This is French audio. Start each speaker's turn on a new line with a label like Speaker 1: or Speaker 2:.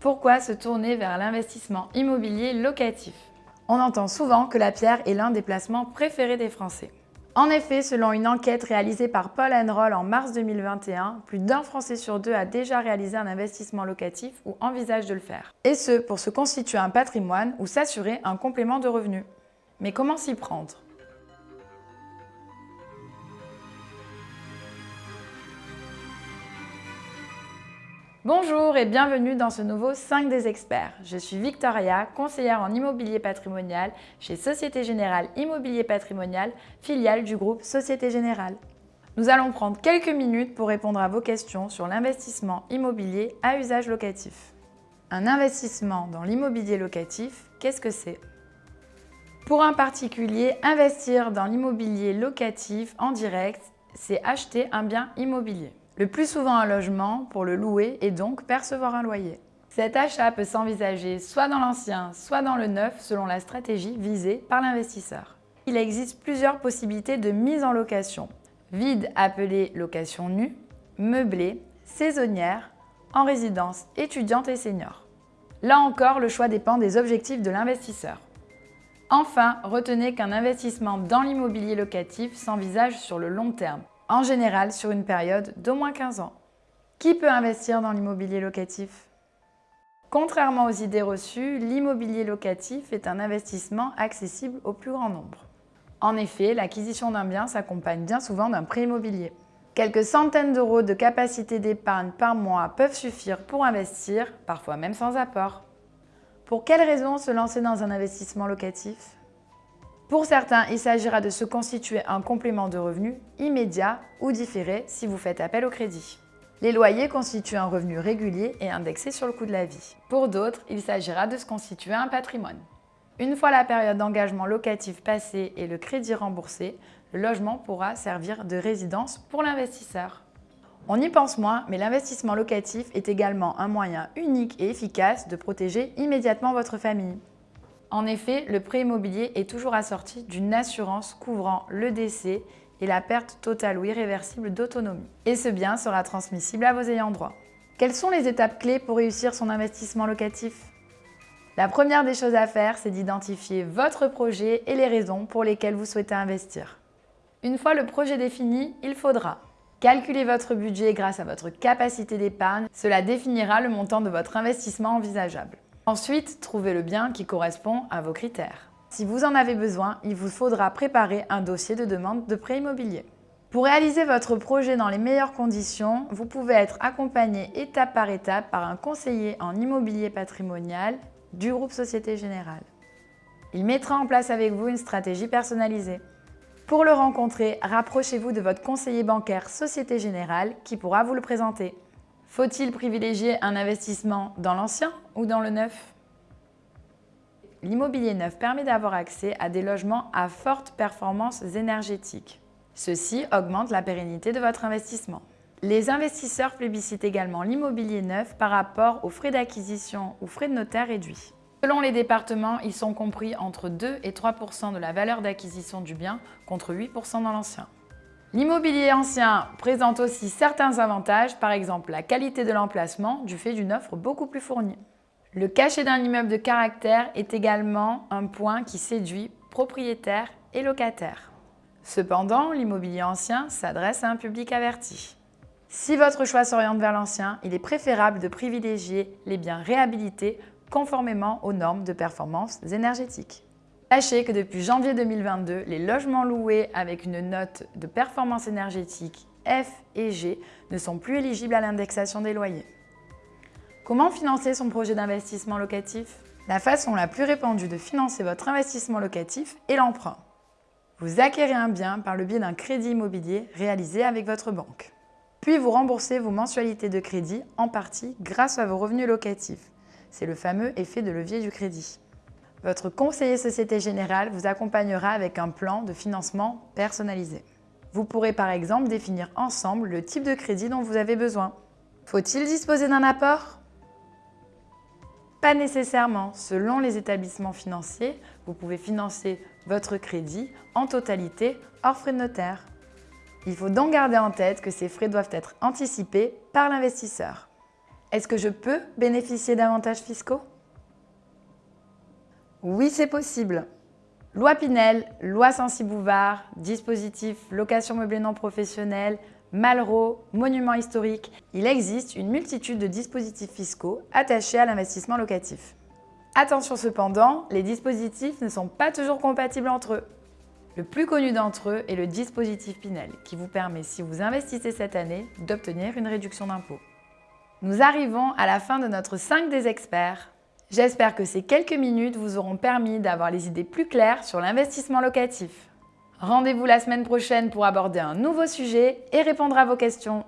Speaker 1: Pourquoi se tourner vers l'investissement immobilier locatif? On entend souvent que la pierre est l'un des placements préférés des Français. En effet, selon une enquête réalisée par Paul Roll en mars 2021, plus d'un Français sur deux a déjà réalisé un investissement locatif ou envisage de le faire. Et ce, pour se constituer un patrimoine ou s'assurer un complément de revenus. Mais comment s'y prendre? Bonjour et bienvenue dans ce nouveau 5 des experts. Je suis Victoria, conseillère en immobilier patrimonial chez Société Générale Immobilier Patrimonial, filiale du groupe Société Générale. Nous allons prendre quelques minutes pour répondre à vos questions sur l'investissement immobilier à usage locatif. Un investissement dans l'immobilier locatif, qu'est-ce que c'est? Pour un particulier, investir dans l'immobilier locatif en direct, c'est acheter un bien immobilier le plus souvent un logement pour le louer et donc percevoir un loyer. Cet achat peut s'envisager soit dans l'ancien, soit dans le neuf selon la stratégie visée par l'investisseur. Il existe plusieurs possibilités de mise en location. Vide appelée location nue, meublée, saisonnière, en résidence étudiante et senior. Là encore, le choix dépend des objectifs de l'investisseur. Enfin, retenez qu'un investissement dans l'immobilier locatif s'envisage sur le long terme en général sur une période d'au moins 15 ans. Qui peut investir dans l'immobilier locatif? Contrairement aux idées reçues, l'immobilier locatif est un investissement accessible au plus grand nombre. En effet, l'acquisition d'un bien s'accompagne bien souvent d'un prêt immobilier. Quelques centaines d'euros de capacité d'épargne par mois peuvent suffire pour investir, parfois même sans apport. Pour quelles raisons se lancer dans un investissement locatif? Pour certains, il s'agira de se constituer un complément de revenu immédiat ou différé si vous faites appel au crédit. Les loyers constituent un revenu régulier et indexé sur le coût de la vie. Pour d'autres, il s'agira de se constituer un patrimoine. Une fois la période d'engagement locatif passée et le crédit remboursé, le logement pourra servir de résidence pour l'investisseur. On y pense moins, mais l'investissement locatif est également un moyen unique et efficace de protéger immédiatement votre famille. En effet, le prêt immobilier est toujours assorti d'une assurance couvrant le décès et la perte totale ou irréversible d'autonomie. Et ce bien sera transmissible à vos ayants droit. Quelles sont les étapes clés pour réussir son investissement locatif? La première des choses à faire, c'est d'identifier votre projet et les raisons pour lesquelles vous souhaitez investir. Une fois le projet défini, il faudra calculer votre budget grâce à votre capacité d'épargne. Cela définira le montant de votre investissement envisageable. Ensuite, trouvez le bien qui correspond à vos critères. Si vous en avez besoin, il vous faudra préparer un dossier de demande de prêt immobilier. Pour réaliser votre projet dans les meilleures conditions, vous pouvez être accompagné étape par étape par un conseiller en immobilier patrimonial du groupe Société Générale. Il mettra en place avec vous une stratégie personnalisée. Pour le rencontrer, rapprochez-vous de votre conseiller bancaire Société Générale qui pourra vous le présenter. Faut-il privilégier un investissement dans l'ancien ou dans le neuf? L'immobilier neuf permet d'avoir accès à des logements à forte performance énergétique. Ceci augmente la pérennité de votre investissement. Les investisseurs plébiscitent également l'immobilier neuf par rapport aux frais d'acquisition ou frais de notaire réduits. Selon les départements, ils sont compris entre 2 et 3% de la valeur d'acquisition du bien contre 8% dans l'ancien. L'immobilier ancien présente aussi certains avantages, par exemple la qualité de l'emplacement du fait d'une offre beaucoup plus fournie. Le cachet d'un immeuble de caractère est également un point qui séduit propriétaires et locataires. Cependant, l'immobilier ancien s'adresse à un public averti. Si votre choix s'oriente vers l'ancien, il est préférable de privilégier les biens réhabilités conformément aux normes de performance énergétique. Sachez que depuis janvier 2022, les logements loués avec une note de performance énergétique F et G ne sont plus éligibles à l'indexation des loyers. Comment financer son projet d'investissement locatif? La façon la plus répandue de financer votre investissement locatif est l'emprunt. Vous acquérez un bien par le biais d'un crédit immobilier réalisé avec votre banque. Puis vous remboursez vos mensualités de crédit en partie grâce à vos revenus locatifs. C'est le fameux effet de levier du crédit. Votre conseiller Société Générale vous accompagnera avec un plan de financement personnalisé. Vous pourrez par exemple définir ensemble le type de crédit dont vous avez besoin. Faut-il disposer d'un apport? Pas nécessairement. Selon les établissements financiers, vous pouvez financer votre crédit en totalité hors frais de notaire. Il faut donc garder en tête que ces frais doivent être anticipés par l'investisseur. Est-ce que je peux bénéficier d'avantages fiscaux? Oui, c'est possible. Loi Pinel, loi Sensi-Bouvard, dispositif location meublée non professionnelle, Malraux, monument historique, il existe une multitude de dispositifs fiscaux attachés à l'investissement locatif. Attention cependant, les dispositifs ne sont pas toujours compatibles entre eux. Le plus connu d'entre eux est le dispositif Pinel, qui vous permet, si vous investissez cette année, d'obtenir une réduction d'impôt. Nous arrivons à la fin de notre 5 des experts. J'espère que ces quelques minutes vous auront permis d'avoir les idées plus claires sur l'investissement locatif. Rendez-vous la semaine prochaine pour aborder un nouveau sujet et répondre à vos questions.